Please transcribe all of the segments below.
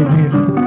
الكبير منهم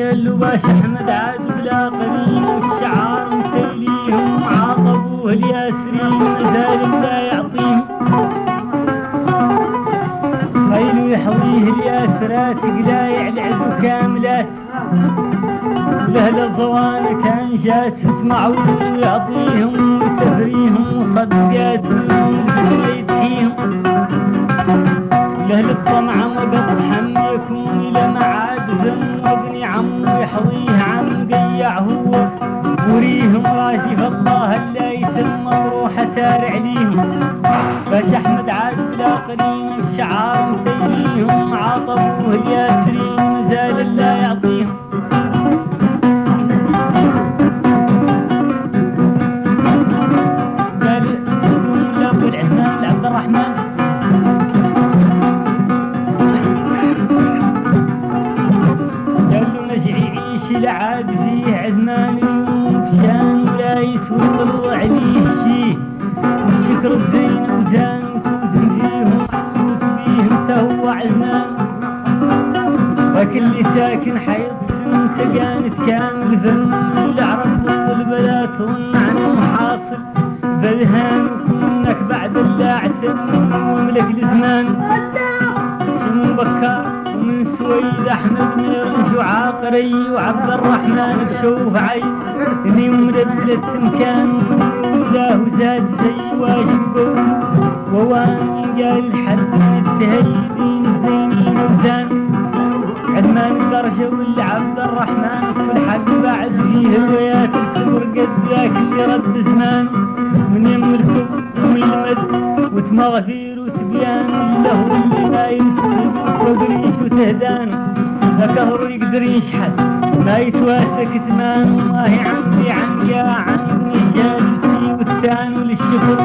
قال باش أحمد عاد بلا قليل والشعار متيليهم عاطبوه الياسرين مزال لا يعطيهم. خيل يحويه الياسرات قلايع العز كاملات. لأهل الضوان كان جات اسمعوا يعطيهم ويسفريهم وصدقات يدحيهم لأهل الطمع وقطحا يكون إلى ذم وابن عم يحويه عم قيع هو. وريهم راشف الله لا يتم مروحة سارع ليهم. باش أحمد عاد لا قليل الشعار مسيليهم عاطبوه الياسرين لا يعطيهم. وزان وتوزن فيهم محسوس فيهم تهوى عزمان وكل ساكن حيض سنت كانت كامل ذم العرب والبلا تظن عنهم حاصل فذهان وكونك بعد اللاعتم وملك الزمان شنو بكار سويد احمد رنج وعاقري وعبد الرحمن بشوف عين إني مدبلة مكان وزاه زاد زي واجب ووان قال الحد التهيدين الزينين وزان عدمان الدرجة واللي عبد الرحمن في الحق بعد فيه الويات الكبر قد ذاك اللي رد زمان من يم الكبر ومن المد وتمغفير وتبيان له اللي ما يمسك وقريش وتهدان ذكر يقدر يشحت ما يتواسى كتمان والله عمي عم يا عم شهادتي والتان وللشكر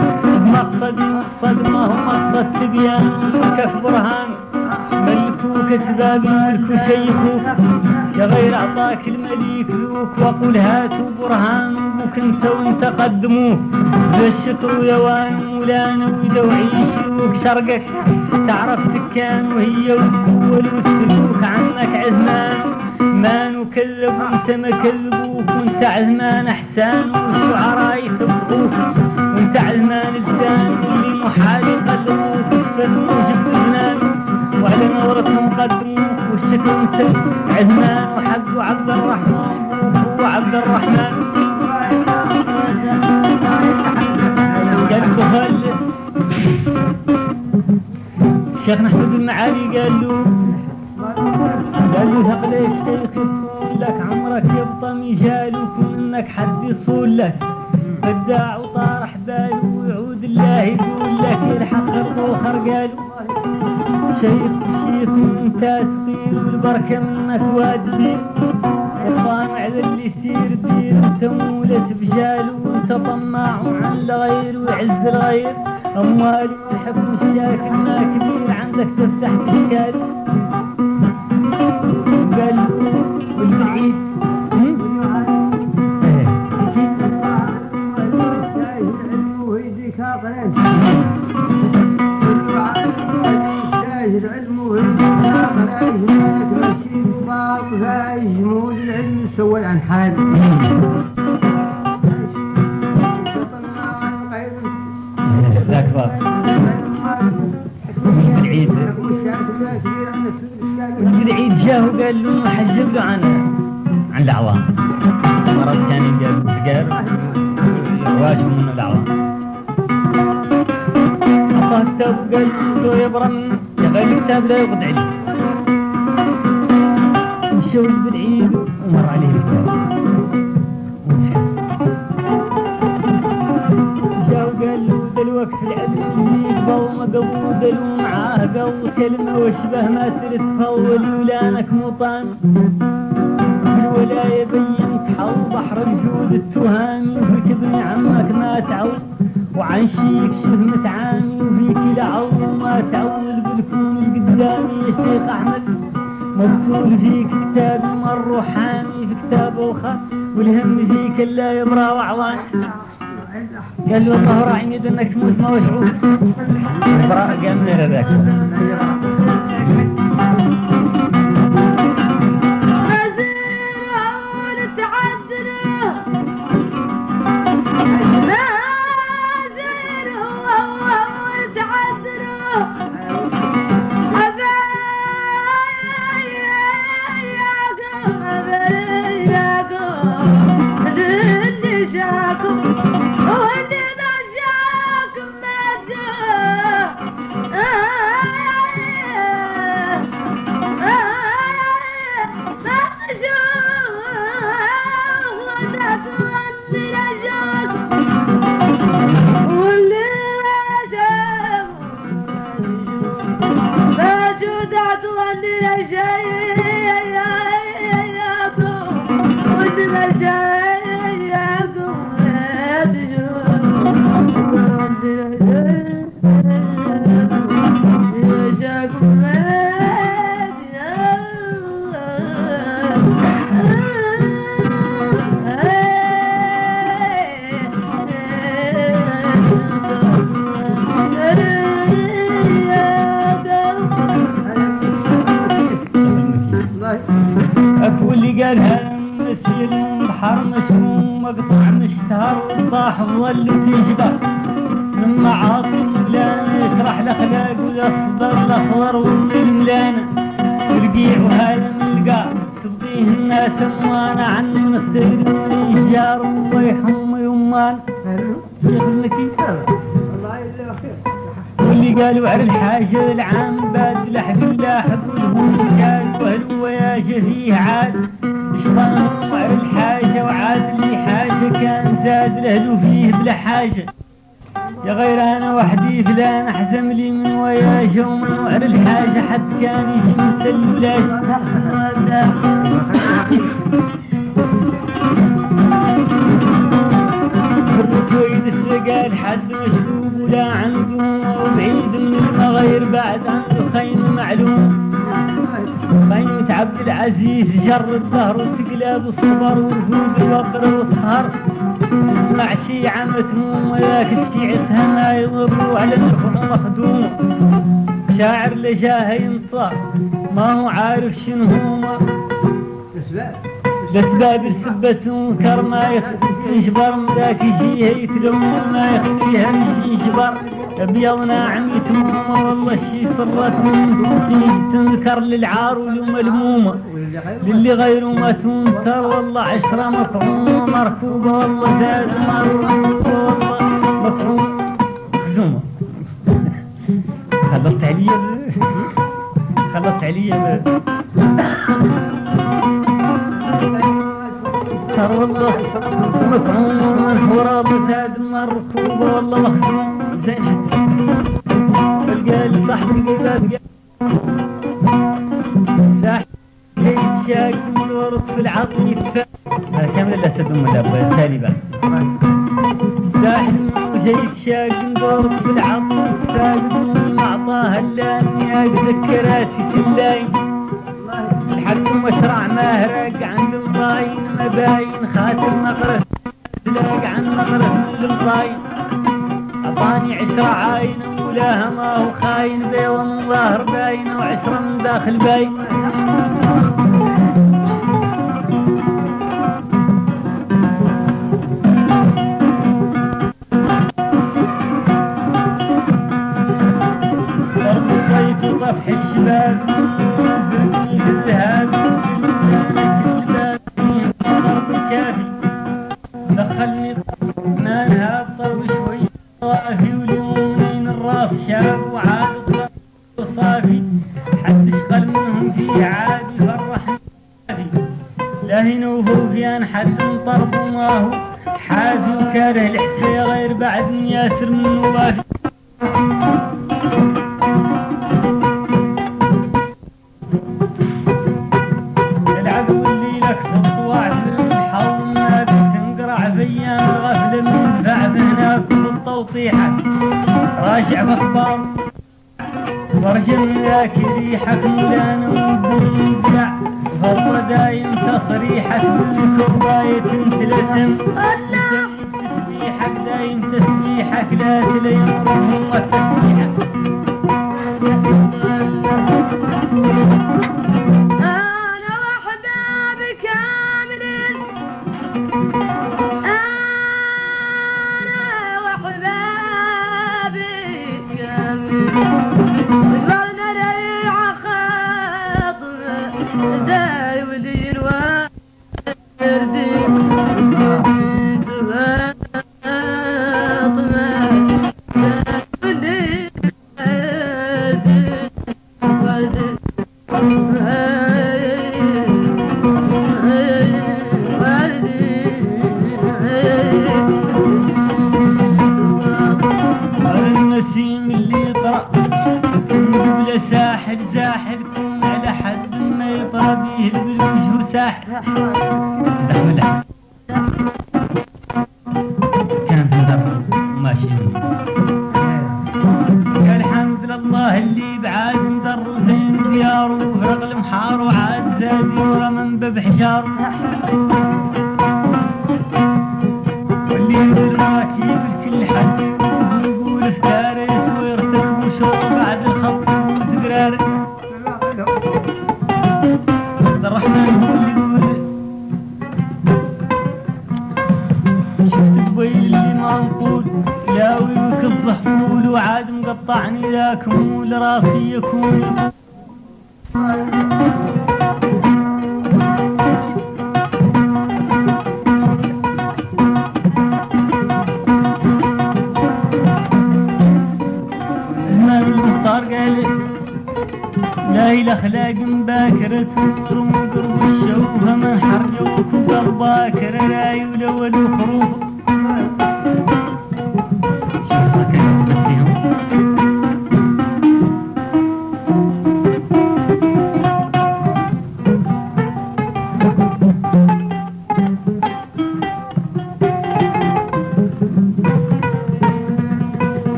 مقصدي مقصد ما هو مقصد تبيان وكف برهان ملكوك اسباب الملك شيخوك يا غير اعطاك المليك ذوك وقل هاتوا برهان أبوك انت قدموه ذا الشكر ويوان مولانا ودوعي شيوك شرقك. تعرف سكان وهي والقوة والسلوك عنك عزمان. ما نكذب وانت ما كذبوك وانت عزمان أحسان والشعراء يثبوك وانت عزمان لسان اللي محال يقلبوك فتنوش بزمان وعلى نورتهم قدموك والشكر انت عزمان. وحق عبد الرحمن هو عبد الرحمن. بخل شيخنا احمد المعالي قال له قال له ثقل الشيخ يصون لك عمرك يبطى مجالك ومنك حد يصون لك. فداع وطارح باله ويعود الله يقول لك الحق الطوخر قالوا شيخ بشيخ وانت سقيل والبركة منك وادي الطامع ذا اللي يصير دير انت مولة بجال وانت طماع عن الغير ويعز الغير. أموال تحب الشاكل ما كبير عندك تفتح تشكال قال سوى عن حال ذاك باب العيد والعيد جاه وقال له حجب له عن عن العوام مرض ثاني قال سجار واجب من العوام أعطاه كتاب قال له يبرم يا غير الكتاب لا يقضي عليه مشوا بالعيد ومر عليه الكتاب وسحب جا وقال له في العلم اللي يقبل معاه قو كلمة واشبه ما تتفول ولانك مطان. الولاية بين تحول بحر الجود التهامي وفيك ابن عمك ما تعود وعن شيك شبه متعامي وفيك لعو ما تعول بالكون القدامي يا شيخ أحمد. مرسول فيك كتاب مر حامي في كتاب وخا والهم فيك لا يبرى وعوان قال له والله راعي يد انك تموت ما وشعور براء قام من ذاك أكو مسير بحر مشروم مقطع مشتهر وطاح ظل تجبر من معاطم ولا يشرح الاخلاق والاصدر الأخضر والملان الرقيع وهذا القاع تبقيه الناس اموانا عن المثل الجار ويحم يمان. شيخ المكي واللي قالوا على الحاجة العام بعد لحق اللاحق والهم قال وهل وياجه فيه عاد. اشطان وعلى الحاجة وعاد لي حاجة كان زاد له فيه بلا حاجة. يا غير أنا وحدي فلان أحزم لي من وياجه ومن وعر الحاجة. حد كان يجي مثل ويد السقال حد مشلوب ولا عنده وبعيد من المغير بعد عنده خين معلوم. خيمة عبد العزيز جر الدهر وتقلب الصبر ورفوق الوقر والسهر. اسمع شيعة متموم وذاك الشيعتها ما يضروا على النفع مخدوم. شاعر لجاه ينطى ما هو عارف شنو بس باب السبة تنكر ما ينشبر ذاك يجيها يتلم ما يخليها ينشبر أبيض ناعم يتمر والله الشي صرت تنكر للعار والملمومة للي غيره ما تنكر والله عشرة مطعومة مركوبة والله زاد مركوبة والله مطعومة خزومة. خلطت عليا خلطت عليا النهر والله مطعوم الحورة زاد مركوبة والله مخزون زين حتى القال صاحبي قال ساحب شيء شاق من ورط في العظم يتفاعل كامل لا تدم الأبواب تالبا ساحب شيء شاق من ورط في العظم يتفاعل ما أعطاها إلا أني أتذكرات في سلاي. الحق مشرع ما هرق عند الضاين مباين خاتم نقره. لاق عن نقره للضاين أباني عشرة عاين ولاها ما هو خاين. بيضة من ظهر باين وعشرة من داخل باين. Thank الشباب. المحضر ورجلك ريحة ولان وبندع هو دايم تصريحة كوباية تلتم. تسبيحك دايم تسبيحك لا تلين هو تسبيحك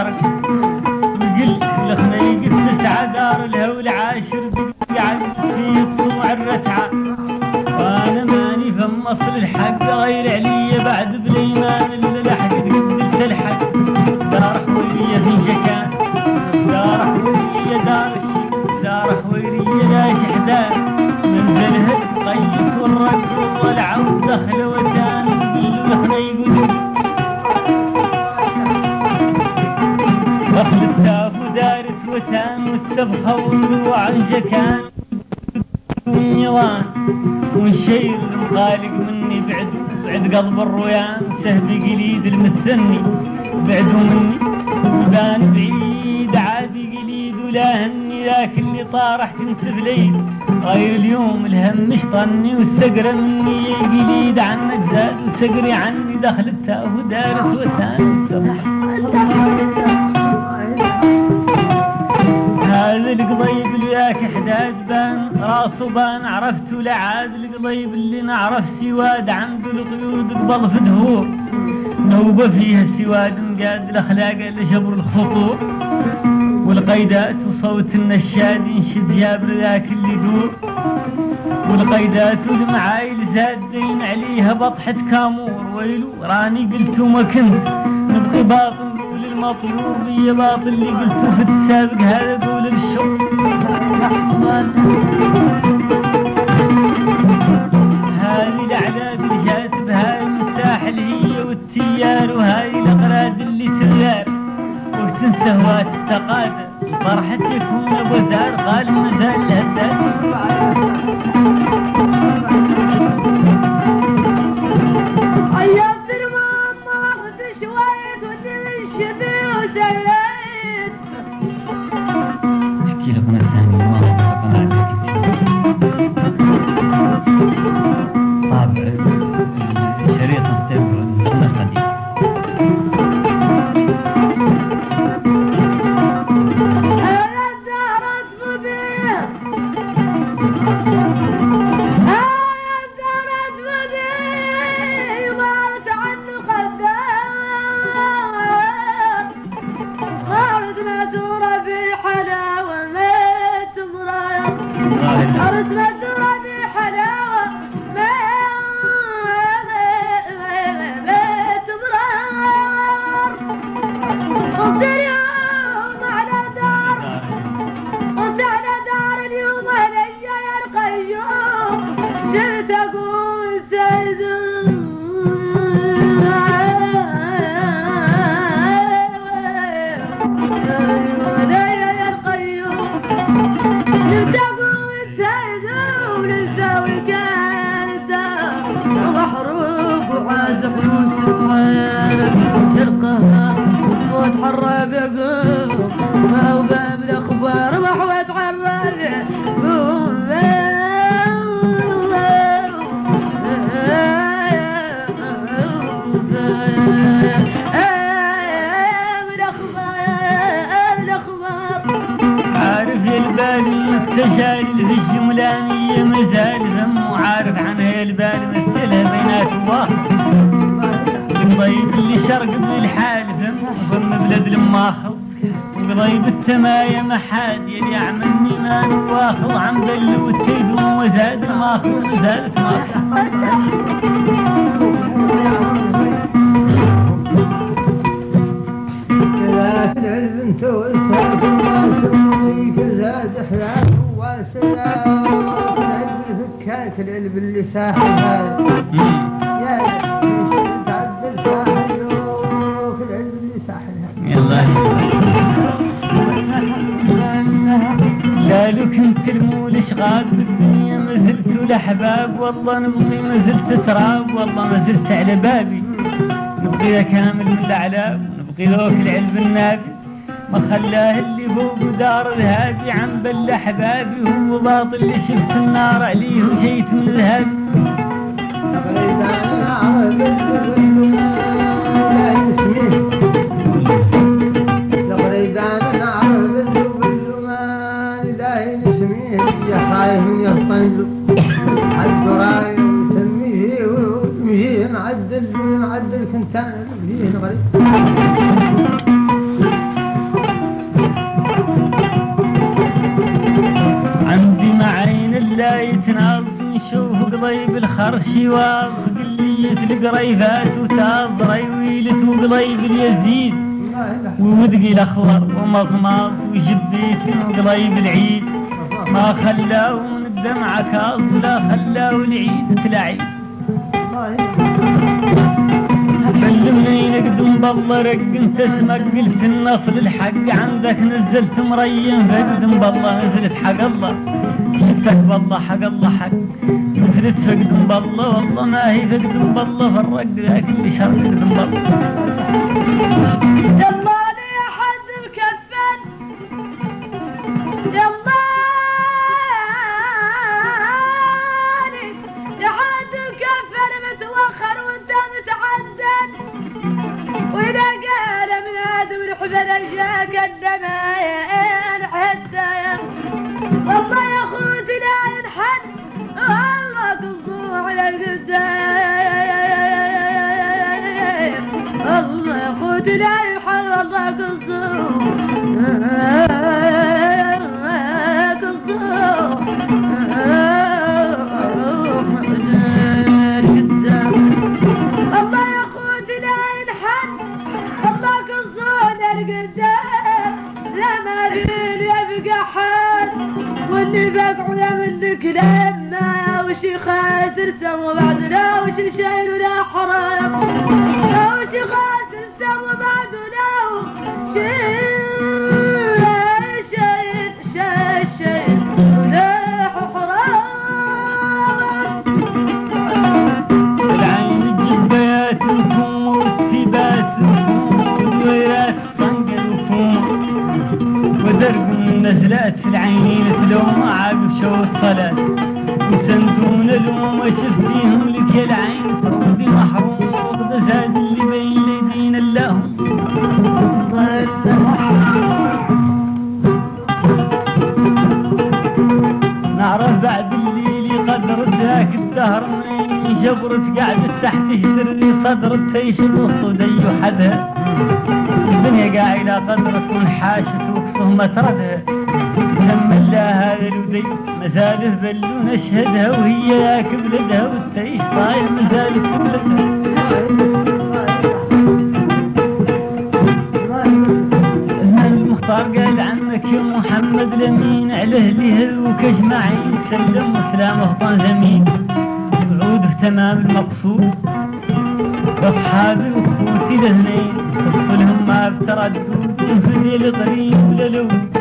Saturday. جكان والنيران والشير خالق مني بعد بعد قلب الرويان سهبي قليد المثني. بعده مني وبان بعيد عادي قليد ولا هني ذاك اللي طارح كنت بليل غير اليوم الهم مش طني والسقرة مني قليد عنك زاد وسقري عني دخل التاف ودارت وتان السبخة بان عرفته لعاد القضيب اللي نعرف سواد عنده القيود قبل في دهور نوبة فيها السواد مقاد الأخلاق لجبر الخطور والقيدات وصوت النشاد ينشد جابر ذاك اللي دور والقيدات والمعايل زادين عليها بطحة كامور. ويلو راني قلت وما كنت نبغي باطل نقول المطلوب. بي باطل اللي قلته في السابق هذا قول بالشوق وتنسى هوات التقادة فرحة يكون أبو زار قال مازال الهداد في الجملانية مازال ذم وعارف عنها البال مثلها بينات واخر الضيب اللي شرق بالحال ذم ضم بلاد الماخر وضيب التماية محاد يلي يعملني ما نواخر عم بل والتيدون وزاد الماخر وزادت ماخر كذا في العلم انت والسالك في العلم اللي ساحل. يا تعدل ساحل كنت المول شغال بالدنيا ما زلت الاحباب والله نبغي ما زلت تراب والله ما زلت على بابي نبغي كامل من الاعلام نبغي ذوك العلم النابي ما خلاه اللي فوق دار الهادي عم بل احبابي هو باطل اللي شفت النار عليه وجيت من يا خايف يطنجو وتميه وتميه معدل معدل كنتان فيه غريب يتناظ نشوف قضيب الخرش واض قلية القريفات وتاز ويلت وقضيب اليزيد ومدقي الأخضر ومصماص وجبيت وقضيب العيد ما خلاو الدمعة كاظ ولا خلاو العيد تلعيد الله بل منين اقدم بالله رق انت اسمك قلت النصل الحق عندك نزلت مريم فقدم بالله نزلت حق الله. شفتك بالله حق الله حق. نزلت فقدم بالله والله ما هي فقدم بالله فرق ذاك اللي شر فقدم بالله. واللي بقعنا منك لما وشي خاسر سوا بعد لا وشي شايل ولا حرام. لا وشي خاسر سوا بعد لا وشي شايل شايل شايل ولا حرام. العين الجبياتكم واتباتكم ودويرات صنقلكم ودرب النزلات في العينين. شفتيهم لك يا العين تردي محروم وقد زاد اللي بين اليدين اللهم؟ نعرف بعد الليل قدر ذاك الدهر منين جبرت قاعدة تحت جدري صدر تيش الوسط ودي حدها الدنيا قاعدة قدرت وانحاشت وقصة متردها تم الله هذا الودي مزاله بلو نشهدها وهي ذاك بلدها والتيش طاير مزالك في بلدها المختار قال عنك يا محمد لمين؟ على اهله وكجمعين سلم وسلام وطن زمين. تمام المقصود واصحابي وخوتي الاثنين تصلهم ما بتردد في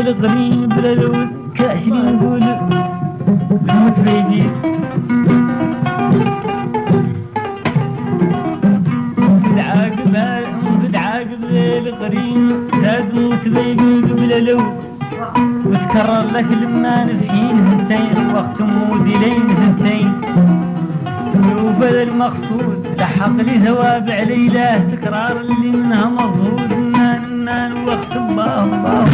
الغريب للو في الغريب للو كاشرين نقول الموت بيدي الغريب زاد موت بيدي قبل لو. وتكرر لك لما نفحين هنتين وقت مودي لين هنتين وفذا المقصود لحق لي ثواب عليله تكرار اللي منها مصهود نان نان وقت الله الله.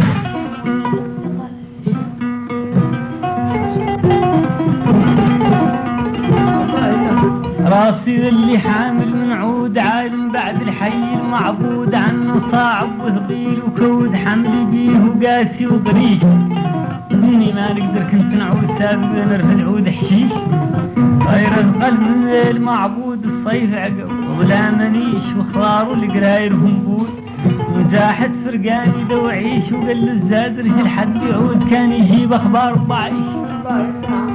راسي اللي حامل من عود عالم بعد الحي المعبود عنه صعب وثقيل وكود حمل بيه وقاسي وضريش مني ما نقدر كنت نعود سابق نرفع عود حشيش. غير اثقل من المعبود الصيف عقب ولا منيش وخضار والقراير همبول وزاحت فرقاني دوعيش وقل الزاد رجل حد يعود كان يجيب أخبار ضعيش. لا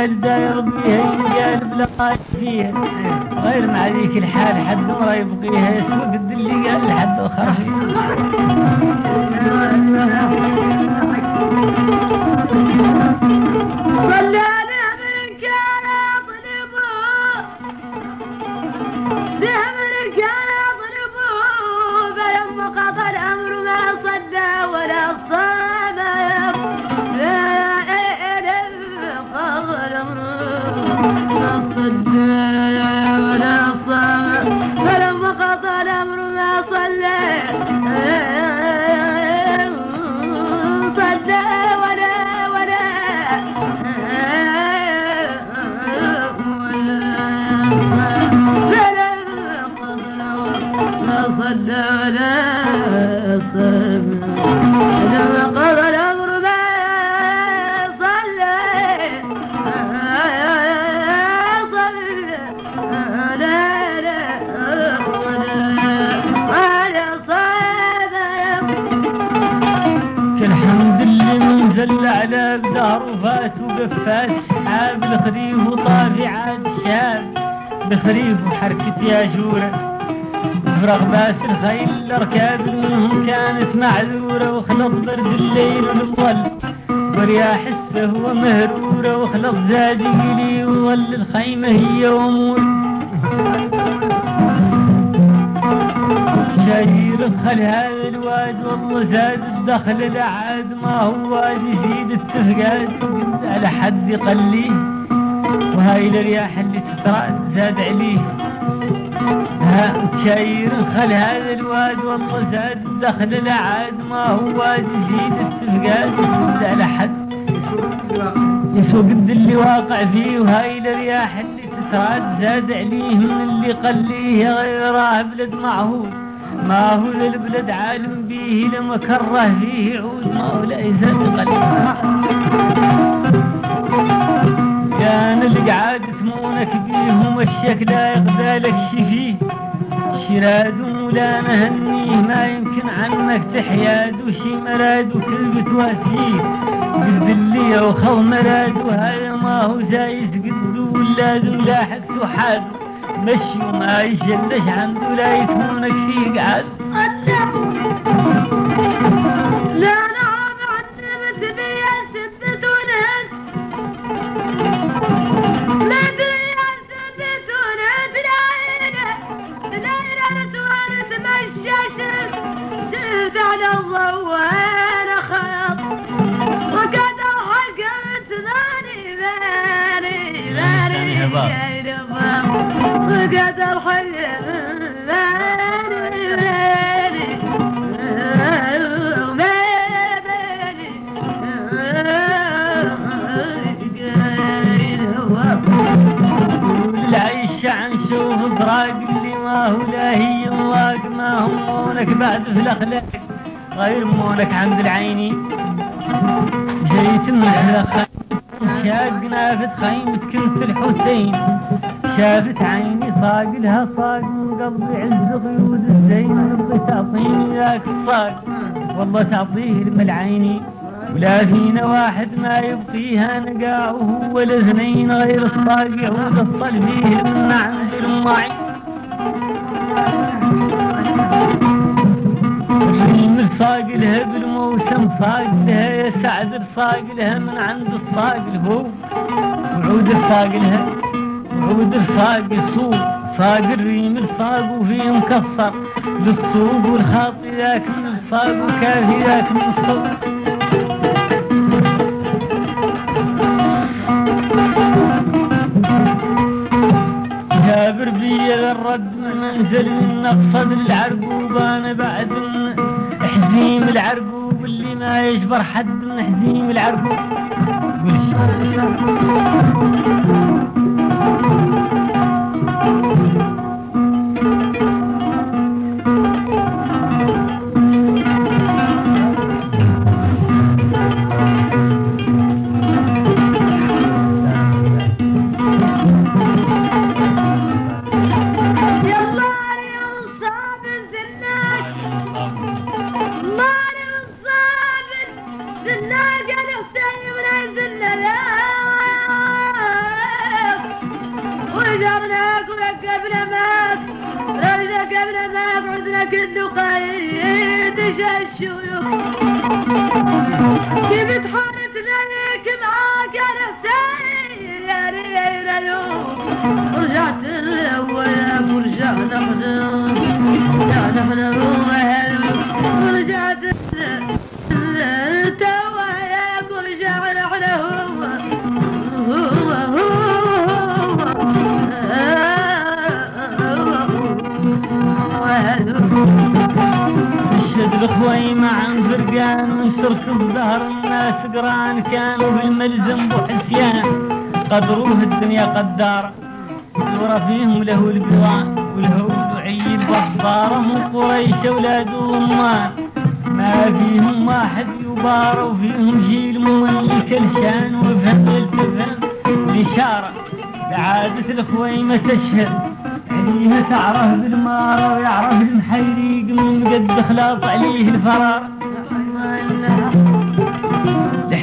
كل قال داير بيها ينقال بلا فيها غير مع ذيك الحال حد ما يبقيها يسوى قد اللي قال لحد أخر. وقفات سحاب الخريف وطافعات شاب بخريف وحركة يا جورة. فرغ باس الخيل الأركاب منهم كانت معذورة وخلط برد الليل والظل ورياح السهوة مهرورة وخلط زاد يلي وظل الخيمة هي وامور شاير خل هذا الواد والله زاد الدخل العاد ما هو واد يزيد التفقاد. على حد يقليه وهاي الرياح اللي تطراد زاد عليه. ها شاير خل هذا الواد والله زاد الدخل العاد ما هو واد يزيد التفقاد قلت على حد. يسوى قد اللي واقع فيه وهاي الرياح اللي تتراد زاد عليه من اللي قليه غيره بلد معهود ما هو ذا البلد عالم بيه لما كره فيه يعود ما هو لا يزال كان القعاد تمونك بيه ومشيك لا يغدالك شفيه شراد ولا نهنيه ما يمكن عنك تحياد وشي مراد وكلبة واسيه قد اللي وخو مراد وهذا ما هو زايز قد ولاد ولاحقت وحاد مشي وما يشلش عنده لا يتمونك فيه قعد. مونك بعد في الأخلاق. غير مونك عند العيني. جيت من الخيم شاق نافت خيمة كنت الحسين. شافت عيني صاق لها صاق من قلبي عز قيود الزين. ربي تعطيني ذاك الصاق. والله تعطيه الملعيني ولا فينا واحد ما يبقيها نقاع وهو الاثنين غير الصاق يعود الصل من عند المعين صاق لها بالموسم صاق لها يا سعد الصاق لها من عند الصاق الهو وعود الصاق لها وعود الصاق يصوب صاق الريم الصاق وفيه مكسر للصوب والخاطي ذاك من الصاق وكافي ذاك من الصوب جابر بي الرد من منزل من نقصد العرقوب أنا بعد حزيم العرقوب اللي ما يجبر حد من حزيم العرقوب الناس قران كانوا بالملزم بحسيان قدروه الدنيا قدار الورى فيهم له القوان والهول وعيل بحضاره من قريش أولاد وامه ما فيهم واحد يبار وفيهم جيل مملك الشان وفهم يلتفهم الإشارة بعادة الخويمة تشهد عليها تعرف بالمارة ويعرف المحيريق من قد خلاط عليه الفرار.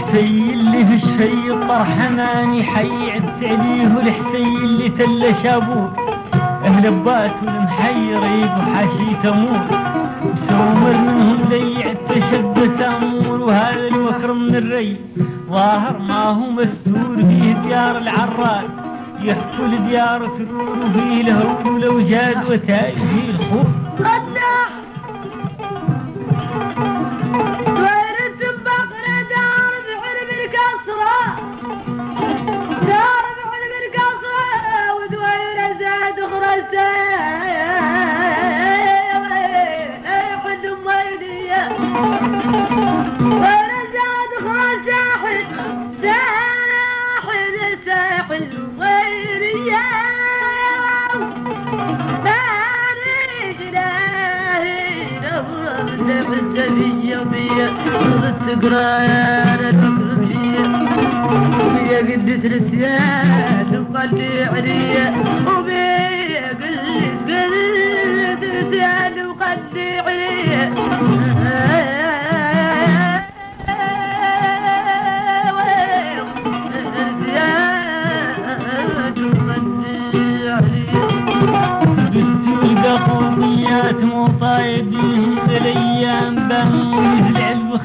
الحسي اللي في شفي الطرحة ماني حي عدت عليه والحسي اللي تل شابوه. أهل بات والمحير وحاشي تمور مسومر منهم ليع تشب سامور وهذا الوكر من الري. ظاهر ما هو مستور فيه ديار العراد يحكوا الديار ترور وفيه الهول والاوجاد وتاي فيه الخوف. قدح تقرا يا وبيا قد ترسيان وقلي عليا. وبيا قد قد ترسيان وقلي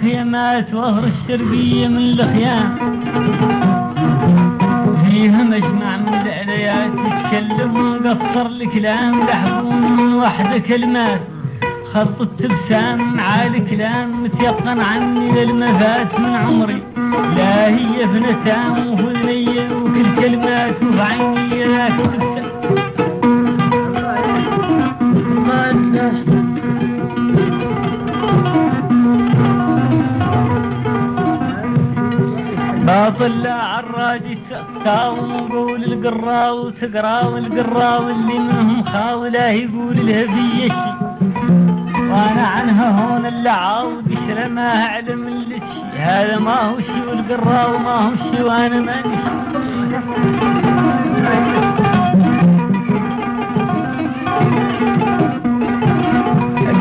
خيامات وهر الشرقية من الخيام فيها مجمع من العليات يتكلم ومقصر الكلام لحقون من وحدة كلمات خطت ابتسام عالي كلام متيقن عني للمفات من عمري. لا هي فنتام وفذنية وكل كلمات وفي عيني تبسم باطل لا عراجي تاوم وقول القراو تقراو القراو اللي منهم خاوله يقول في شي وأنا عنها هون اللي عاود ما أعلم اللي تشي هذا ما هو شي والقراو ما هو شي وأنا ما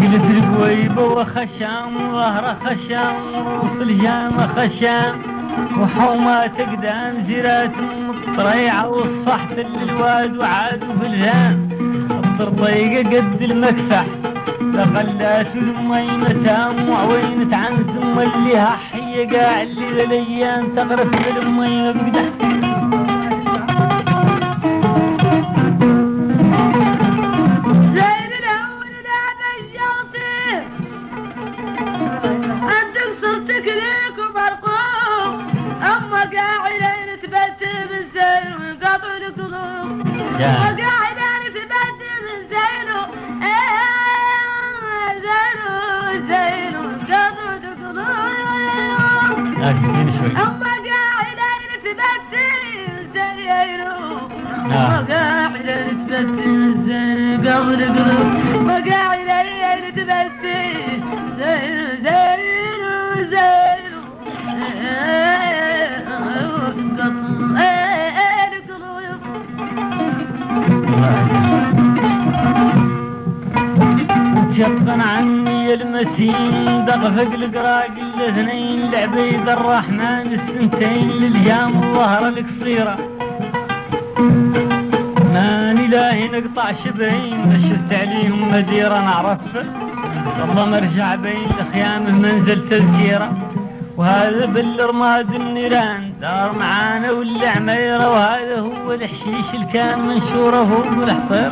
قلت القويبة وخشام وظهره خشام وروس الجامة خشام. وحومات قدام زرات مطريعة وصفحت الواد وعاد في الهام. الضربيقة قد المكفح لقلات المي متام وعوينة عن زم اللي هحية قاع اللي الأيام تغرف بالمي مبقدح يا. وقاعدة تبت من زينه إيه، زينه زينه قطع القلوب لكن شوي أما قاعدة تبتل زينه آه. وقاعدة تبتل زين قبل قلوب وقاعدة تبتل عني المتين دغفق القراق الاثنين لعبيد الرحمن السنتين لليام الظهر القصيرة. ماني لا والله نقطع شبهين شفت عليهم مديرة نعرف. والله مرجع بين خيامه منزل تذكيرة. وهذا بالرماد النيران دار معانا والعميرة وهذا هو الحشيش اللي كان منشوره فوق الحصير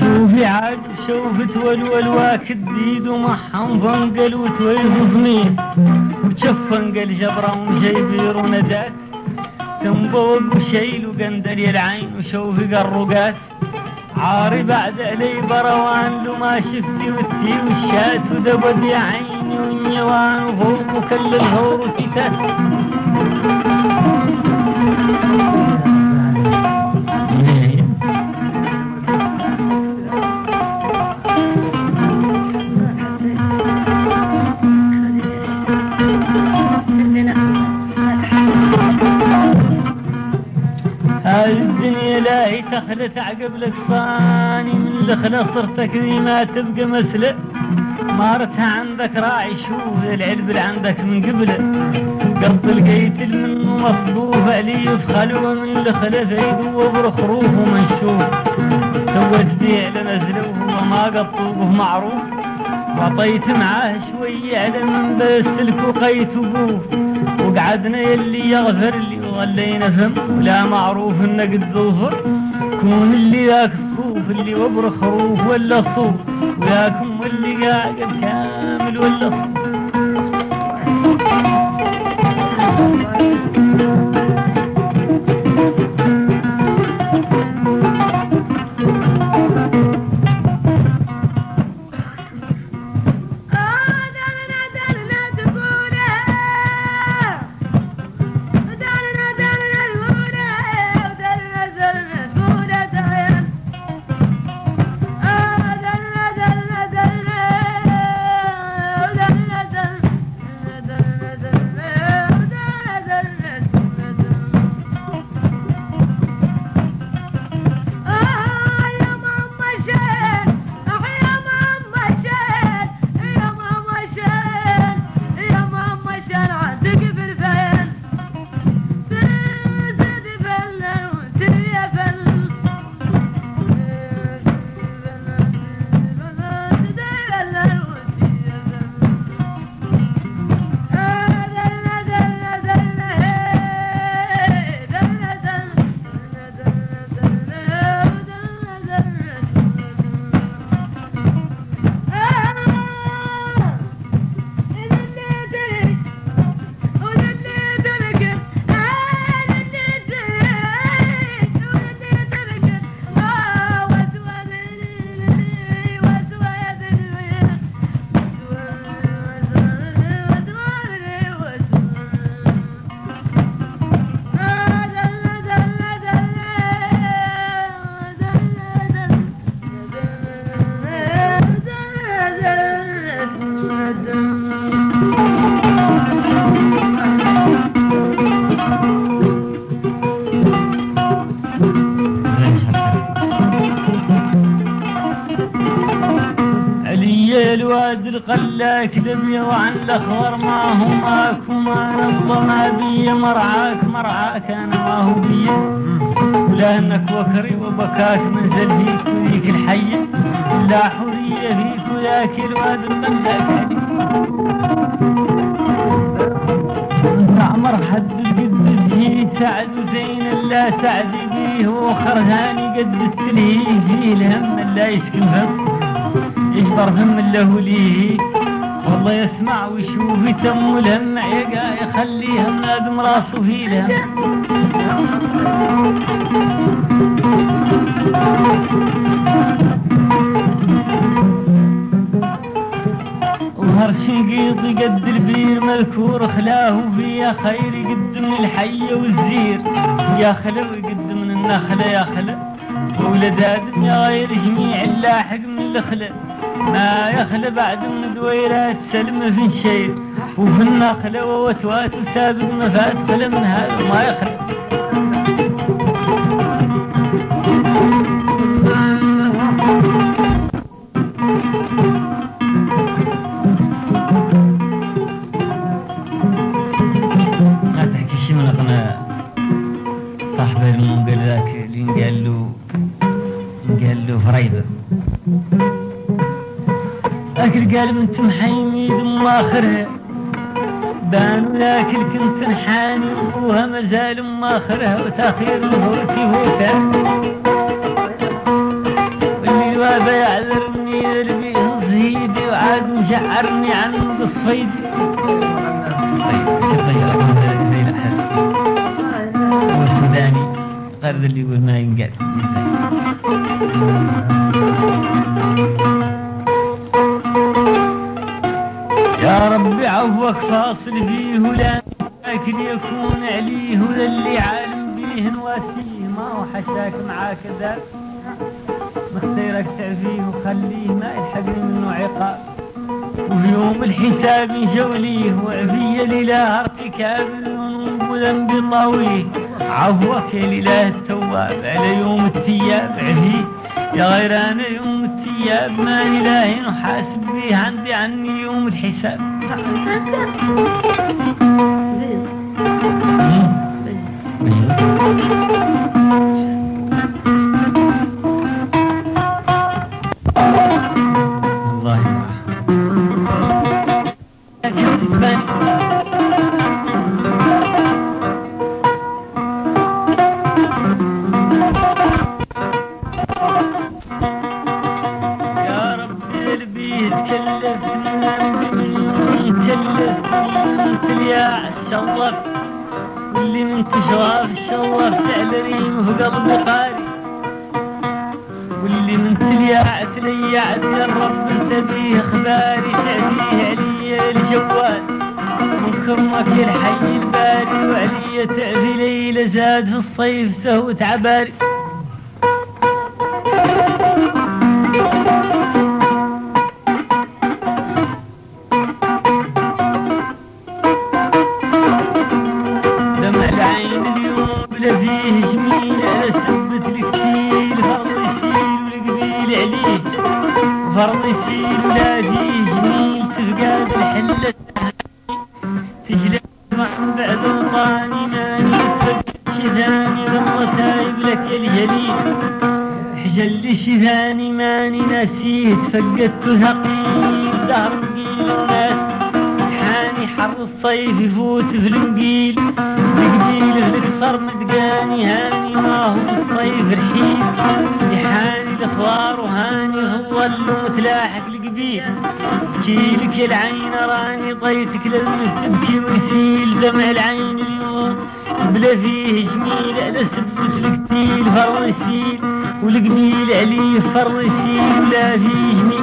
شوفي عاد شوفت والول واكد ديد ومحهم فنقل وتويز زمين وتشفنقل جبرة وجيبير وندات. تنبوق وشيل وقندل العين وشوفي قرقات. عاري بعد علي بروان لو ما شفتي وتي والشات ودبد يا عيني والنيوان وفوق وكل الهور وتيتات. الدنيا لا هي تخلت عقب لك صاني من الخلا صرتك ذي ما تبقى مسلة مارتها عندك راعي شوف العلب اللي عندك من قبله قط لقيت منه مصبوف علي في خلوه من الخلا زيد وبرخروف ومنشوف سوت بيع لنزله وما قطوه معروف. وعطيت معاه شوية على من بسلك وقيت وقوف. وقعدنا يلي يغفر لي وظلينا فم ولا معروف انه قد ظفر كون اللي ذاك الصوف اللي وبر خروف ولا صوف. وياكم واللي قاعد كامل ولا صوف. القلاك دبي وعن الاخضر ما هو ماك وما نبض ما بي مرعاك مرعاك أنا ما هو بي. ولانك وكري وبكاك منزل فيك وذيك الحية لا حرية فيك وذاك الواد انت عمر حد قد الجيد سعد وزين لا سعد بيه وخرهاني قد التلهيه فيه الهم لا يسكن فم يجبر فم له ليه والله يسمع ويشوف يتم الهم يقع يخليها نادم راسه في الهم شنقيط قد البير مذكور خلاه فيها خير قد من الحية والزير. يا خلو قد من النخلة يا خلو. ولد آدم يا غير جميع اللاحق من الخلة ما يخلى بعد من دويرات سلم في الشير وفي النخلة ووتوات وسابق مفات خلى من هذا ما يخلى اكل قال من تمحيمي ثم اخرها بان ولكن كنت نحاني وها مازال ماخرها وتأخير الهوتي هوتا واللي الوابا يعذرني ذربي زهيدي وعاد مشعرني عن قصفيدي طيب تغير زي الأحد هو السوداني قرد اللي يقول ما ينقال عفوك فاصل فيه ولا لكن يكون عليه ولا اللي عالم بيه نواسيه. ما هو حشاك معاك ذاك مختيرك تعفيه وخليه ما يلحقني منه عقاب. وفي يوم الحساب نشوليه وعفية لله ارتكاب الذنوب وذنب طويه. عفوك يا لله التواب على يوم التياب عفيه يا غيران يوم التياب ما إلهي نحاسب به عندي عني يوم الحساب. والله فرض يسيل ولا فيه جميل تفقاد الحلة تجلس مع بعد الطاني ماني تفكر شي ثاني والله تايب لك الجليل حجل شي ماني نسيت فقدت ثقيل دهر بقيل الناس حاني حر الصيف يفوت في النقيل القبيل في القصر مدقاني هاني ما هو الصيف رحيل يحاني الاخوار وهاني هو اللي متلاحق القبيل. بكيلك يا العين راني طيتك لازم تبكي ويسيل دمع العين اليوم. بلا فيه جميل على سبة القتيل فر يسيل والقبيل عليه فر يسيل. ولا فيه جميل.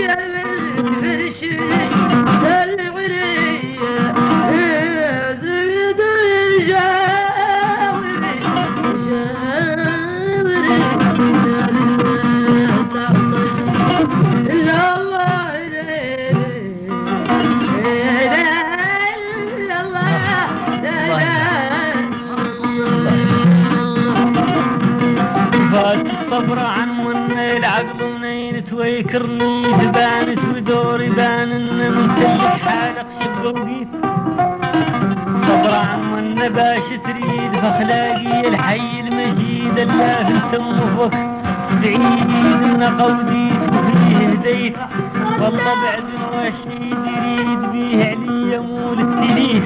Gel باش تريد فاخلاقي الحي المجيد الله في التم وفك بعيد من قوديت وفيه هديت والله بعد الرشيد يريد بيه علي مول التليف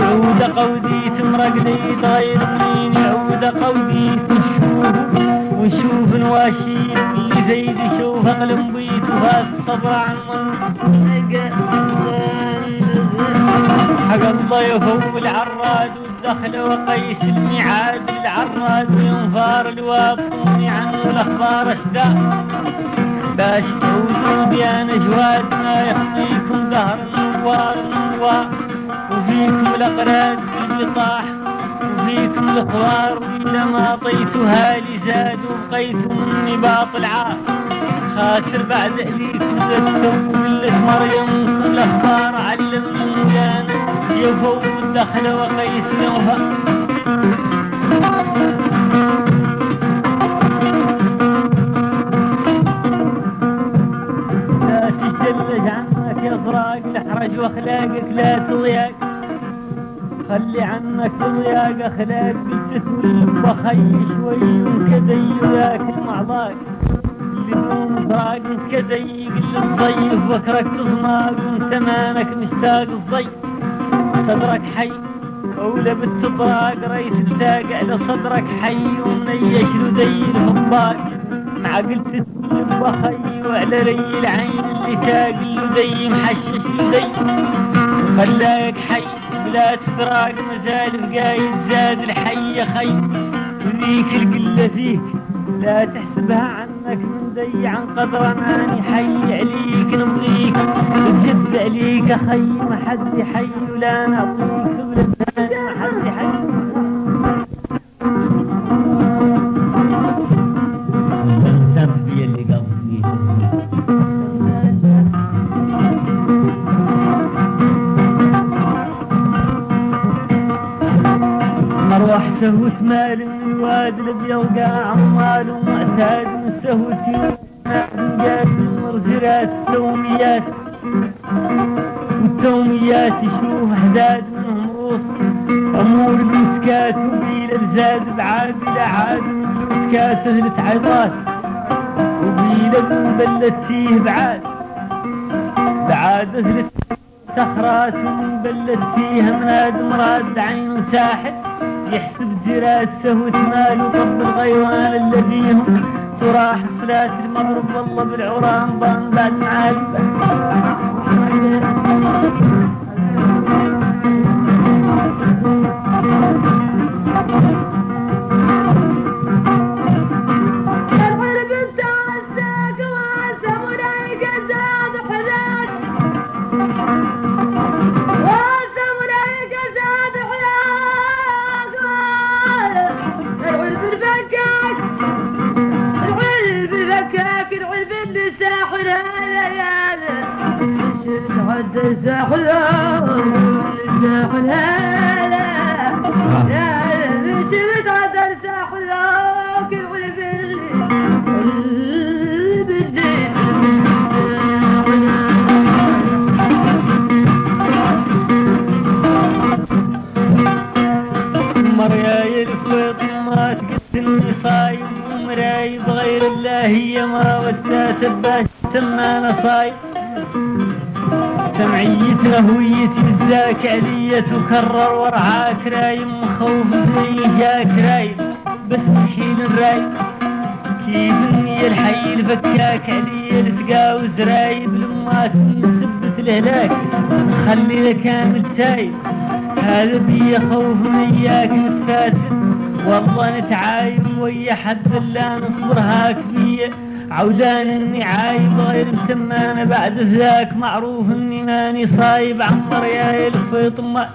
وعود قوديت مرقديت غير منين يعود قوديت نشوف ونشوف الواشيد اللي زيد يشوف. أقلم بيت وهذا الصبر عن حق الله يفو العراد والدخل وقيس الميعاد العراد وينفار الواب طوني عنه الأخبار أشداء. باش تعودوا بيان جواد ما يخفيكم دهر النوار النوار وفيكم الاقراد بالبطاح وفيكم الاخوار واذا ما طيتها لزاد وبقيت مني باطل عار خاسر بعد أهليكم زدتم وقلة مريم كل علمني يفوق الدخل وقيس يوفى لا تجلج عنك يا فراق الاحرج واخلاقك لا تضيق. خلي عنك ضياق أخلاق تولف وخي شوي وكذي وياكل معضاك فراق كزي قل الضيف بكرك تزماق وانت مانك مشتاق الضي صدرك حي أولى بالتبراق ريت التاق على صدرك حي ومنيش لدي الفضاق مع قلت تسلم بخي وعلى ري العين اللي تاق لدي محشش لدي خلاك حي بلا تفراق مازال بقايد زاد الحي خي. وذيك القلة فيك لا تحسبها عنك من ضي عن قدر ماني حي عليك نبغيك تجد عليك. خي ما حد يحي ولا نعطيك ولا ما حد قصدي مروحته وثمال من الواد الابيض قاع عمال ومعتاد من سهوتي جات المرزرات التوميات والتوميات يشوف حداد امور المسكات وبيل الزاد بعاد إلى عاد المسكات اهلت عظات وبيل بلت فيه بعاد بعاد اهلت صخرات بلت فيها مناد مراد عين ساحل يحسب زرات سهوة مال وطب الغيوان الذيهم تراح صلاة المغرب والله بالعران ضان بعد وسات باش تمانا صايم سمعيتنا هويتي بالذاك علية تكرر ورعاك رايم مخوف مني جاك رايم. بس محيل الرايم كيف اني الحي الفكاك علي التقاوز رايب لما سبت الهلاك خلي كامل سايب هذا بي خوف من إياك نتفاتن والله نتعايب ويا حد لا نصبر هاك بي. عودان إني عايب غير متمانة بعد ذاك معروف إني ماني صايب عمر يا الفيط ما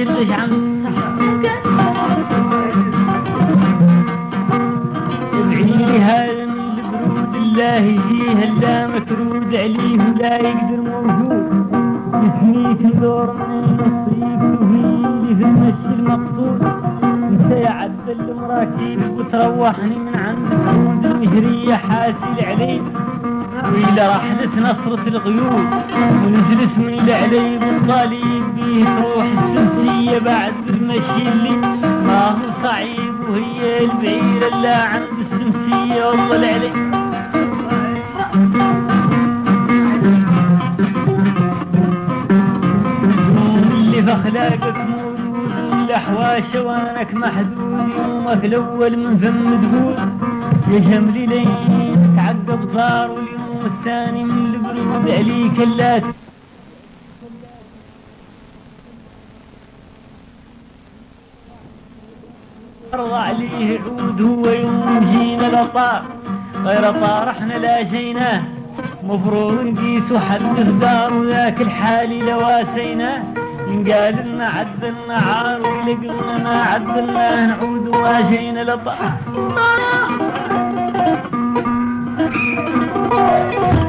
ادعي هذا من البرود الله يجيه لا مترود عليه ولا يقدر موجود. يسميك دور من النصيب وهي في المشي المقصود. أنت يا عبد المراكيب وتروحني من عند الجنود المجرية حاسل علي وإلى رحلة نصرة الغيوب ونزلت من العليب الطالب بيه تروح السمسية بعد بالمشي اللي ما هو صعيب وهي البعيرة اللي عند السمسية والله العلي اللي في أخلاقك موجود الاحواش وأنك محدود يومك الأول من فم تقول يا جملي لين تعقب صار واليوم الثاني من البرود عليك لا أرضى عليه عود هو يوم جينا لطار غير طار إحنا لا جيناه مفروض نقيس وحدث دار وذاك الحالي لواسيناه قال لنا عدلنا عار ولقلنا ما عدلناه نعود واجينا لطار يا